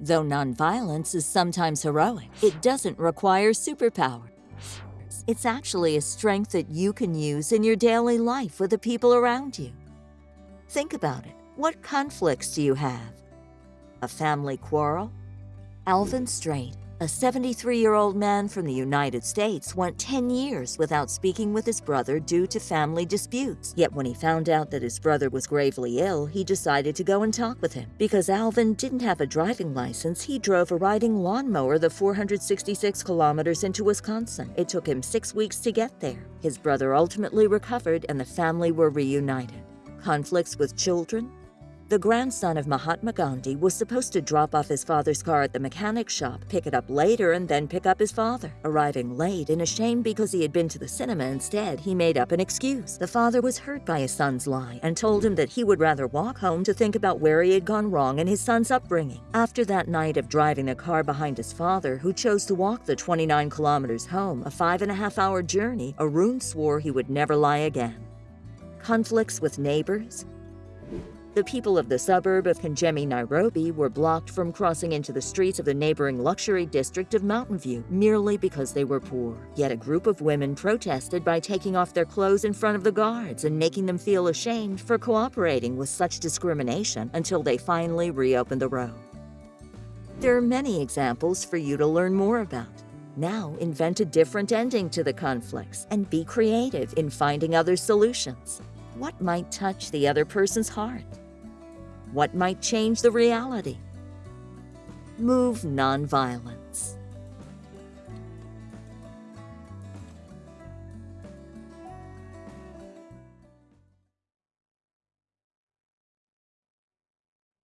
Though nonviolence is sometimes heroic, it doesn't require superpower. It's actually a strength that you can use in your daily life with the people around you. Think about it. What conflicts do you have? A family quarrel? Alvin Straight, a 73-year-old man from the United States went 10 years without speaking with his brother due to family disputes. Yet when he found out that his brother was gravely ill, he decided to go and talk with him. Because Alvin didn't have a driving license, he drove a riding lawnmower the 466 kilometers into Wisconsin. It took him six weeks to get there. His brother ultimately recovered and the family were reunited. Conflicts with children, the grandson of Mahatma Gandhi was supposed to drop off his father's car at the mechanic shop, pick it up later, and then pick up his father. Arriving late and ashamed because he had been to the cinema instead, he made up an excuse. The father was hurt by his son's lie and told him that he would rather walk home to think about where he had gone wrong in his son's upbringing. After that night of driving the car behind his father, who chose to walk the 29 kilometers home, a five and a half hour journey, Arun swore he would never lie again. Conflicts with neighbors, the people of the suburb of Kangemi, Nairobi were blocked from crossing into the streets of the neighboring luxury district of Mountain View merely because they were poor. Yet a group of women protested by taking off their clothes in front of the guards and making them feel ashamed for cooperating with such discrimination until they finally reopened the road. There are many examples for you to learn more about. Now invent a different ending to the conflicts and be creative in finding other solutions. What might touch the other person's heart? What might change the reality? Move nonviolent.